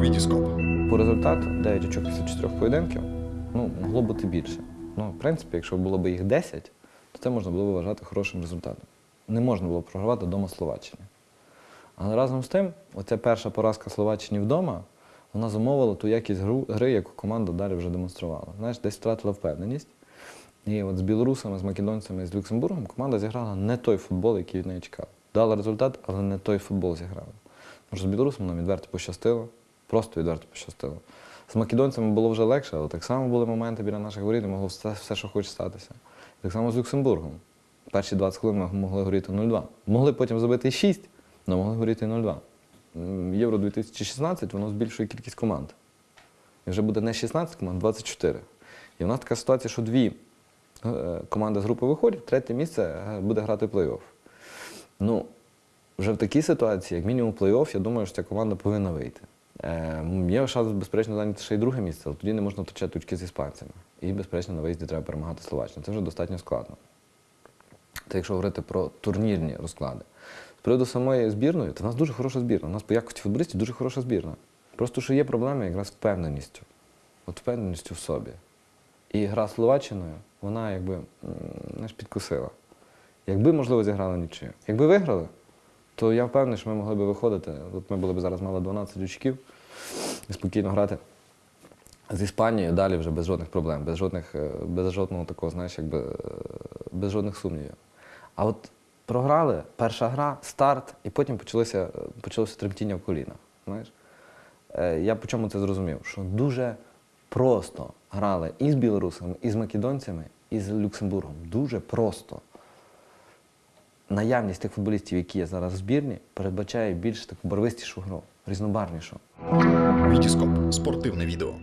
Вітіскоп. По результату 9 очок після 4 поєдинків ну, могло бути більше. Ну, в принципі, якщо було б їх 10, то це можна було б вважати хорошим результатом. Не можна було програвати вдома Словаччині. Але разом з тим, оця перша поразка Словаччині вдома, вона замовила ту якість гри, яку команда далі вже демонструвала. Знаєш, десь втратила впевненість. І от з білорусами, з македонцями, з Люксембургом команда зіграла не той футбол, який від неї чекав. Дала результат, але не той футбол зіграла. Може, з білорусами нам відверто пощастило, просто відверто пощастило. З македонцями було вже легше, але так само були моменти біля наших воріт, могло все, все, що хоче статися. Так само з Люксембургом. Перші 20 хвилин ми могли горіти 0-2. Могли потім забити 6, але могли горіти 0-2. Євро 2016 воно збільшує кількість команд. І вже буде не 16 команд, а 24. І у нас така ситуація, що дві е, команди з групи виходять, третє місце е, буде грати плей-офф. Ну, вже в такій ситуації, як мінімум плей-офф, я думаю, що ця команда повинна вийти. Е, є шанс, безперечно, зайняти ще й друге місце, але тоді не можна втрачати очки з іспанцями. І, безперечно, на виїзді треба перемагати Словаччину. Це вже достатньо складно. Це якщо говорити про турнірні розклади. З приводу самої збірної, то в нас дуже хороша збірна. У нас по якості футболістів дуже хороша збірна. Просто що є проблеми якраз впевненістю. От впевненістю в собі. І гра з Словаччиною, вона якби знаєш, підкусила. Якби, можливо, зіграли нічию. Якби виграли, то я впевнений, що ми могли б виходити. От ми були б зараз мали 12 очків і спокійно грати з Іспанією далі вже без жодних проблем, без жодних, е, без жодного такого, знаєш, якби е, без жодних сумнівів. А от програли, перша гра, старт, і потім почалося, е, почалося тремтіння в колінах. Знаєш? Я по чому це зрозумів? Що дуже просто грали і з білорусами, і з македонцями, і з Люксембургом. Дуже просто. Наявність тих футболістів, які є зараз в збірні, передбачає більш таку барвистішу гру, різнобарнішу. Вітіскоп. Спортивне відео.